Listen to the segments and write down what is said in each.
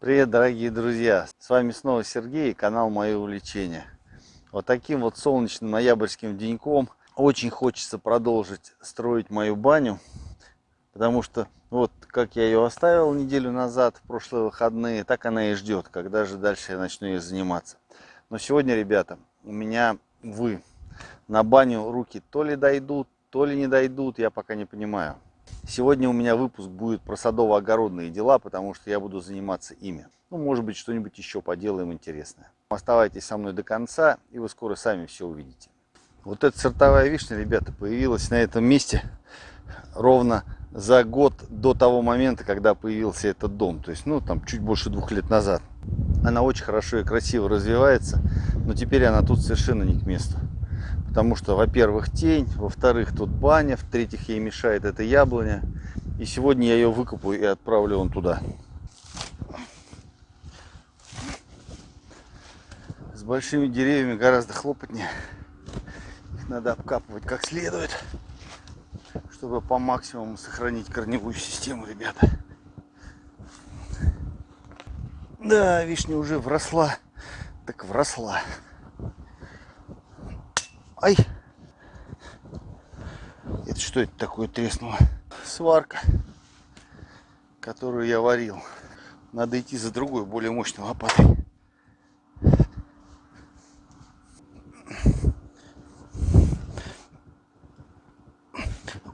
Привет, дорогие друзья! С вами снова Сергей и канал Мое увлечение. Вот таким вот солнечным ноябрьским деньком очень хочется продолжить строить мою баню. Потому что вот как я ее оставил неделю назад, в прошлые выходные, так она и ждет, когда же дальше я начну ее заниматься. Но сегодня, ребята, у меня, вы, на баню руки то ли дойдут, то ли не дойдут, я пока не понимаю. Сегодня у меня выпуск будет про садово-огородные дела, потому что я буду заниматься ими. Ну, может быть, что-нибудь еще поделаем интересное. Оставайтесь со мной до конца, и вы скоро сами все увидите. Вот эта сортовая вишня, ребята, появилась на этом месте ровно за год до того момента, когда появился этот дом. То есть, ну, там чуть больше двух лет назад. Она очень хорошо и красиво развивается, но теперь она тут совершенно не к месту. Потому что, во-первых, тень, во-вторых, тут баня, в-третьих, ей мешает эта яблоня. И сегодня я ее выкопаю и отправлю вон туда. С большими деревьями гораздо хлопотнее. Их надо обкапывать как следует, чтобы по максимуму сохранить корневую систему, ребята. Да, вишня уже вросла, так вросла. Ай! Это что это такое треснуло? Сварка, которую я варил. Надо идти за другой, более мощной лопатой.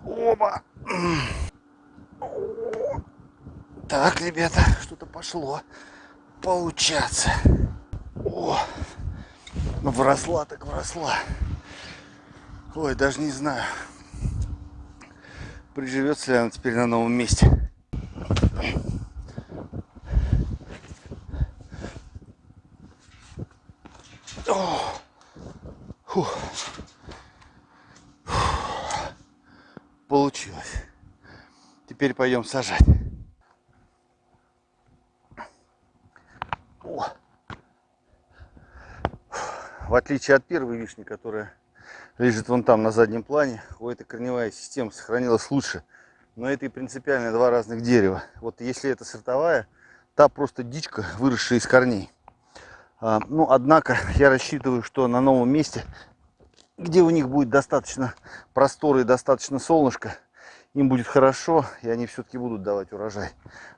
Оба! Так, ребята, что-то пошло получаться. О, вросла так вросла. Ой, даже не знаю, приживется ли она теперь на новом месте. О! Фух. Получилось. Теперь пойдем сажать. О. В отличие от первой вишни, которая лежит вон там на заднем плане. У этой корневая система сохранилась лучше. Но это и принципиально два разных дерева. Вот если это сортовая, та просто дичка, выросшая из корней. А, ну, однако я рассчитываю, что на новом месте, где у них будет достаточно простора и достаточно солнышка, им будет хорошо, и они все-таки будут давать урожай.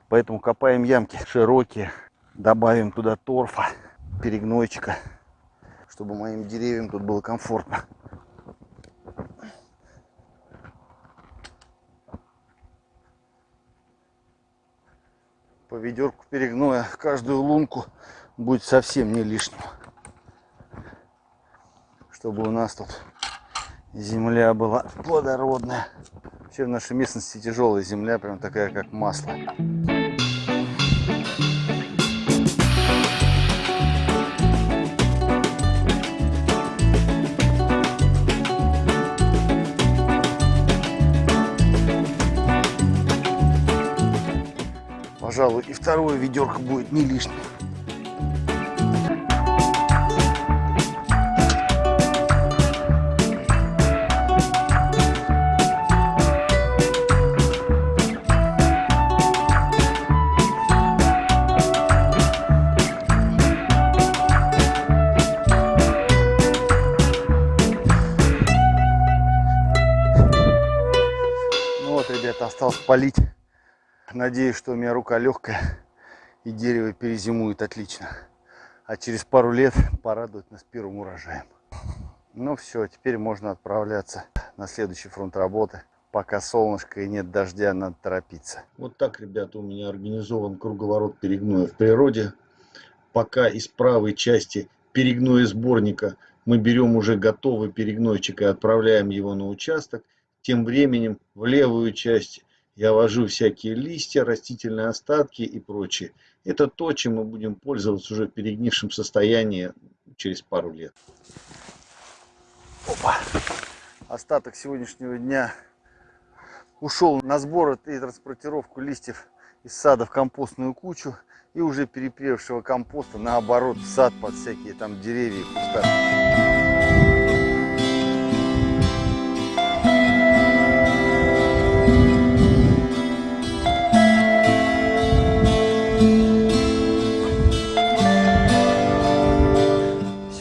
Поэтому копаем ямки широкие, добавим туда торфа, перегнойчика, чтобы моим деревьям тут было комфортно. По ведерку перегноя каждую лунку будет совсем не лишним. Чтобы у нас тут земля была плодородная. Вообще в нашей местности тяжелая земля, прям такая как масло. Ведерко будет не лишним. Ну осталось полить. Надеюсь, что у меня рука легкая и дерево перезимует отлично. А через пару лет порадует нас первым урожаем. Ну все, теперь можно отправляться на следующий фронт работы. Пока солнышко и нет дождя, надо торопиться. Вот так, ребята, у меня организован круговорот перегноя в природе. Пока из правой части перегноя сборника мы берем уже готовый перегнойчик и отправляем его на участок. Тем временем в левую часть я вожу всякие листья, растительные остатки и прочее. Это то, чем мы будем пользоваться уже в перегнившем состоянии через пару лет. Опа. Остаток сегодняшнего дня ушел на сбор и транспортировку листьев из сада в компостную кучу и уже перепревшего компоста наоборот в сад под всякие там деревья и кустарники.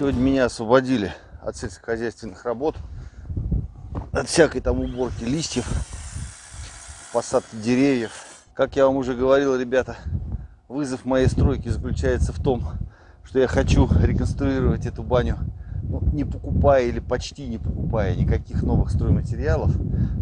Сегодня меня освободили от сельскохозяйственных работ, от всякой там уборки листьев, посадки деревьев. Как я вам уже говорил, ребята, вызов моей стройки заключается в том, что я хочу реконструировать эту баню ну, не покупая или почти не покупая никаких новых стройматериалов,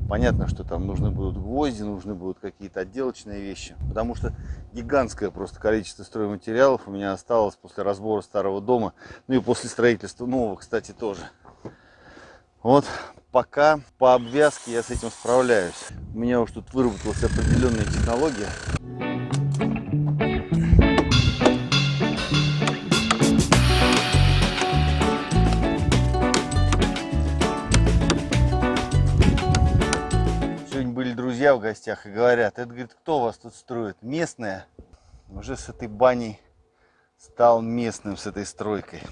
понятно, что там нужны будут гвозди, нужны будут какие-то отделочные вещи, потому что гигантское просто количество стройматериалов у меня осталось после разбора старого дома, ну и после строительства нового, кстати, тоже. Вот пока по обвязке я с этим справляюсь. У меня уж тут выработалась определенная технология. В гостях и говорят, это, говорит, кто вас тут строит? Местная? Уже с этой баней стал местным, с этой стройкой.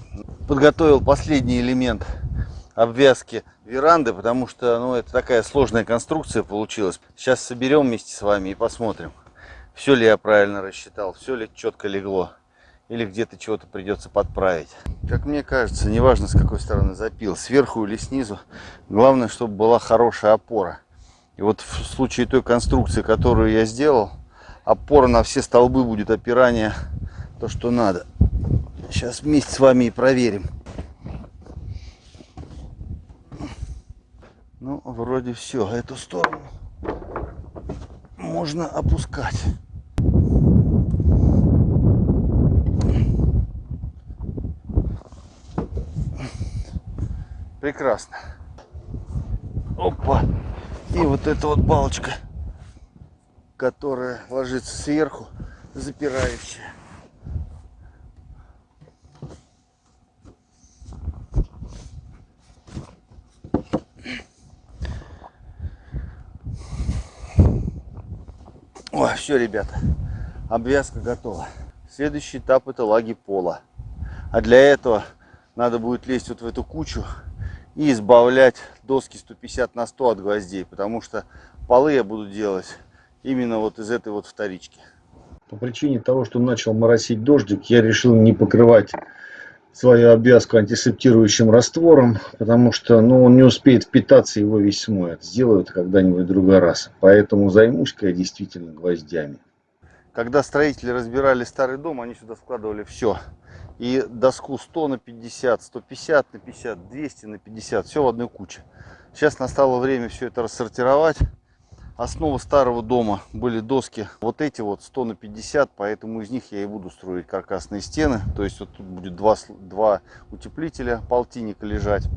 Подготовил последний элемент обвязки веранды, потому что, ну, это такая сложная конструкция получилась. Сейчас соберем вместе с вами и посмотрим, все ли я правильно рассчитал, все ли четко легло. Или где-то чего-то придется подправить. Как мне кажется, неважно с какой стороны запил, сверху или снизу, главное, чтобы была хорошая опора. И вот в случае той конструкции, которую я сделал, опора на все столбы будет опирание то, что надо. Сейчас вместе с вами и проверим. Ну, вроде все. Эту сторону можно опускать. Прекрасно. Опа. И вот эта вот балочка, которая ложится сверху, запирающая. О, все, ребята, обвязка готова. Следующий этап это лаги пола. А для этого надо будет лезть вот в эту кучу и избавлять доски 150 на 100 от гвоздей, потому что полы я буду делать именно вот из этой вот вторички. По причине того, что начал моросить дождик, я решил не покрывать свою обвязку антисептирующим раствором, потому что ну, он не успеет впитаться, его весь смоет. Сделаю это когда-нибудь в другой раз. Поэтому займусь-ка я действительно гвоздями. Когда строители разбирали старый дом, они сюда складывали все и доску 100 на 50, 150 на 50, 200 на 50, все в одной куче. Сейчас настало время все это рассортировать. Основа старого дома были доски вот эти вот 100 на 50, поэтому из них я и буду строить каркасные стены. То есть вот тут будет два, два утеплителя, полтинника лежать.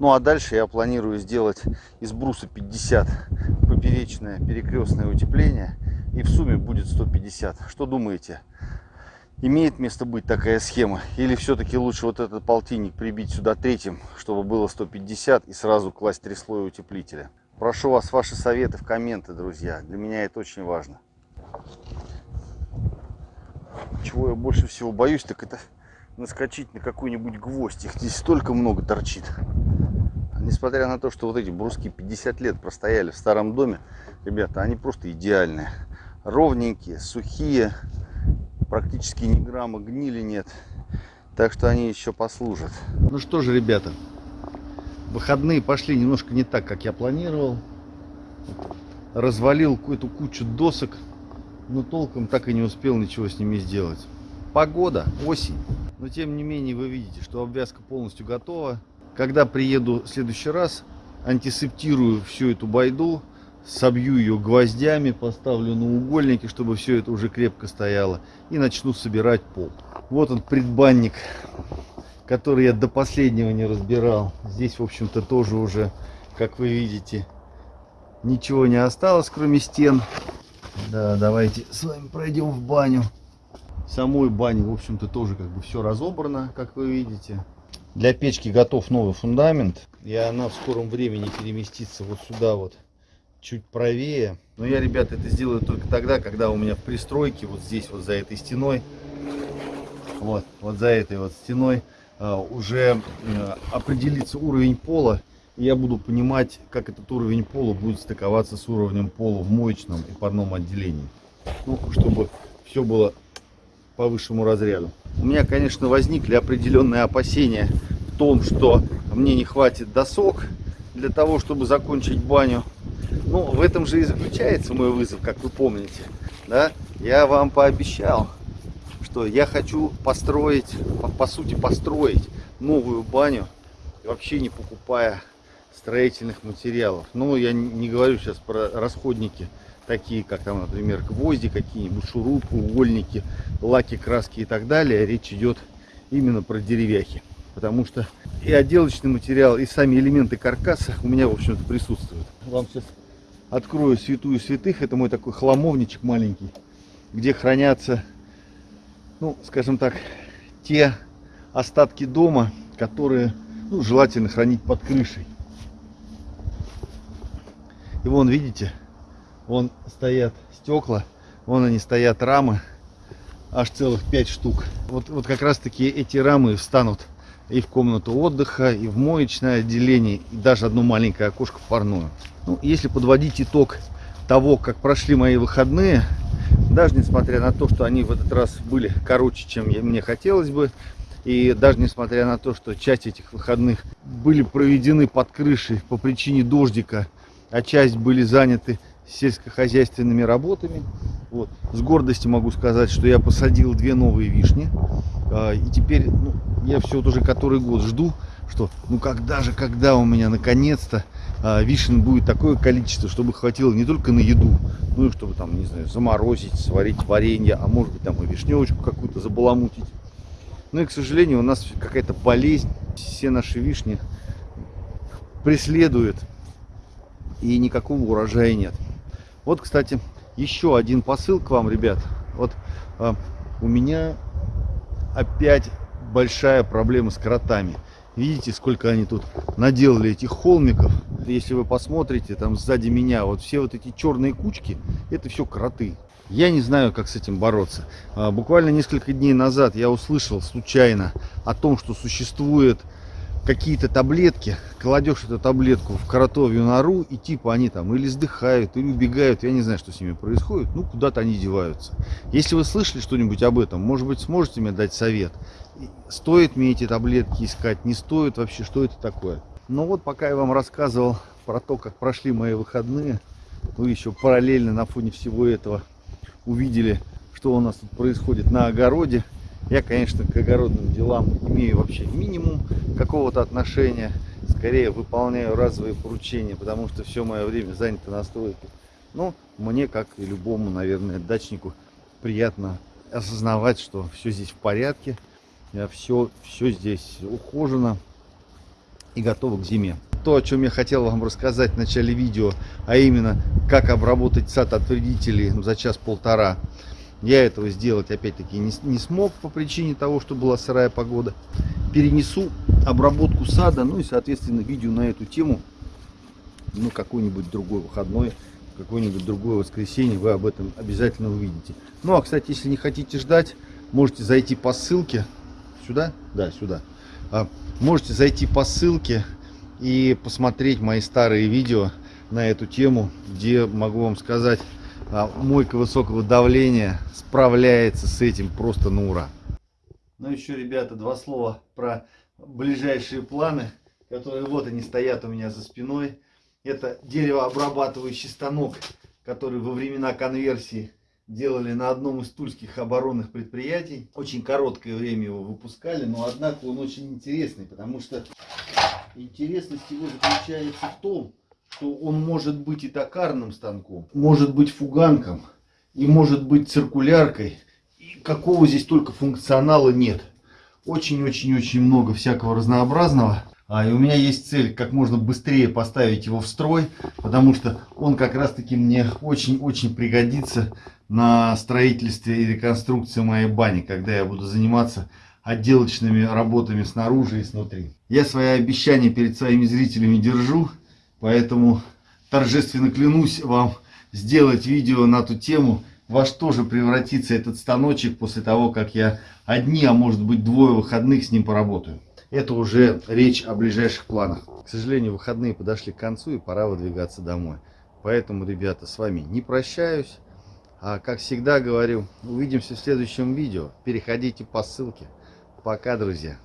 Ну а дальше я планирую сделать из бруса 50 поперечное перекрестное утепление. И в сумме будет 150. Что думаете? имеет место быть такая схема? Или все-таки лучше вот этот полтинник прибить сюда третьим, чтобы было 150 и сразу класть три слоя утеплителя? Прошу вас ваши советы в комменты, друзья. Для меня это очень важно. Чего я больше всего боюсь, так это наскочить на какой-нибудь гвоздь. Их здесь столько много торчит. Несмотря на то, что вот эти бруски 50 лет простояли в старом доме, ребята, они просто идеальные. Ровненькие, сухие, практически ни грамма гнили нет. Так что они еще послужат. Ну что же, ребята, выходные пошли немножко не так, как я планировал. Развалил какую-то кучу досок, но толком так и не успел ничего с ними сделать. Погода, осень. Но тем не менее вы видите, что обвязка полностью готова. Когда приеду в следующий раз, антисептирую всю эту байду, собью ее гвоздями, поставлю на угольники, чтобы все это уже крепко стояло. И начну собирать пол. Вот он предбанник, который я до последнего не разбирал. Здесь, в общем-то, тоже уже, как вы видите, ничего не осталось, кроме стен. Да, давайте с вами пройдем в баню. Самой бане, в общем-то, тоже как бы все разобрано, как вы видите. Для печки готов новый фундамент. И она в скором времени переместится вот сюда вот чуть правее. Но я, ребята, это сделаю только тогда, когда у меня в пристройке, вот здесь, вот за этой стеной, вот, вот за этой вот стеной, уже а, определится уровень пола. И я буду понимать, как этот уровень пола будет стыковаться с уровнем пола в моечном и парном отделении. Ну, чтобы все было по высшему разряду. у меня, конечно, возникли определенные опасения в том, что мне не хватит досок для того, чтобы закончить баню. Ну, в этом же и заключается мой вызов, как вы помните. Да? Я вам пообещал, что я хочу построить, по, по сути, построить новую баню, вообще не покупая строительных материалов. Но я не говорю сейчас про расходники, такие как там, например, гвозди какие-нибудь, шурупы, угольники, лаки, краски и так далее. Речь идет именно про деревяхи. Потому что и отделочный материал, и сами элементы каркаса у меня, в общем-то, присутствуют. Вам сейчас открою святую святых. Это мой такой хламовничек маленький, где хранятся, ну, скажем так, те остатки дома, которые ну, желательно хранить под крышей. И вон, видите, вон стоят стекла, вон они стоят рамы, аж целых 5 штук. Вот, вот как раз таки эти рамы встанут и в комнату отдыха, и в моечное отделение, и даже одно маленькое окошко в парную. Ну, если подводить итог того, как прошли мои выходные, даже несмотря на то, что они в этот раз были короче, чем мне хотелось бы, и даже несмотря на то, что часть этих выходных были проведены под крышей по причине дождика, а часть были заняты сельскохозяйственными работами. Вот. С гордостью могу сказать, что я посадил две новые вишни. А, и теперь ну, я все вот уже который год жду, что ну когда же, когда у меня наконец-то а, вишен будет такое количество, чтобы хватило не только на еду, ну и чтобы там, не знаю, заморозить, сварить варенье, а может быть там и вишневочку какую-то забаламутить. Ну и, к сожалению, у нас какая-то болезнь, все наши вишни преследует, и никакого урожая нет. Вот, кстати, еще один посыл к вам, ребят. Вот а, у меня опять большая проблема с кротами. Видите, сколько они тут наделали этих холмиков. Если вы посмотрите, там сзади меня, вот все вот эти черные кучки, это все кроты. Я не знаю, как с этим бороться. А, буквально несколько дней назад я услышал случайно о том, что существует какие-то таблетки, кладешь эту таблетку в коротовью нору, и типа они там или сдыхают, или убегают, я не знаю, что с ними происходит, ну куда-то они деваются. Если вы слышали что-нибудь об этом, может быть, сможете мне дать совет? Стоит мне эти таблетки искать, не стоит вообще, что это такое? Ну вот, пока я вам рассказывал про то, как прошли мои выходные, вы еще параллельно на фоне всего этого увидели, что у нас тут происходит на огороде. Я, конечно, к огородным делам имею вообще минимум какого-то отношения. Скорее выполняю разовые поручения, потому что все мое время занято на стройке. Но мне, как и любому, наверное, дачнику, приятно осознавать, что все здесь в порядке, все, все здесь ухожено и готово к зиме. То, о чем я хотел вам рассказать в начале видео, а именно, как обработать сад от вредителей за час-полтора, я этого сделать опять-таки не, не смог по причине того, что была сырая погода. Перенесу обработку сада, ну и соответственно видео на эту тему, ну какой-нибудь другой выходной, какое-нибудь другое воскресенье, вы об этом обязательно увидите. Ну а кстати, если не хотите ждать, можете зайти по ссылке сюда, да, сюда. А, можете зайти по ссылке и посмотреть мои старые видео на эту тему, где могу вам сказать а мойка высокого давления справляется с этим просто на ура. Ну еще, ребята, два слова про ближайшие планы, которые вот они стоят у меня за спиной. Это деревообрабатывающий станок, который во времена конверсии делали на одном из тульских оборонных предприятий. Очень короткое время его выпускали, но однако он очень интересный, потому что интересность его заключается в том, что он может быть и токарным станком, может быть фуганком и может быть циркуляркой. И какого здесь только функционала нет. Очень-очень-очень много всякого разнообразного. А, и у меня есть цель как можно быстрее поставить его в строй, потому что он как раз таки мне очень-очень пригодится на строительстве и реконструкции моей бани, когда я буду заниматься отделочными работами снаружи и снутри. Я свои обещания перед своими зрителями держу. Поэтому торжественно клянусь вам сделать видео на ту тему, во что же превратится этот станочек после того, как я одни, а может быть двое выходных с ним поработаю. Это уже речь о ближайших планах. К сожалению, выходные подошли к концу и пора выдвигаться домой. Поэтому, ребята, с вами не прощаюсь. А как всегда говорю, увидимся в следующем видео. Переходите по ссылке. Пока, друзья.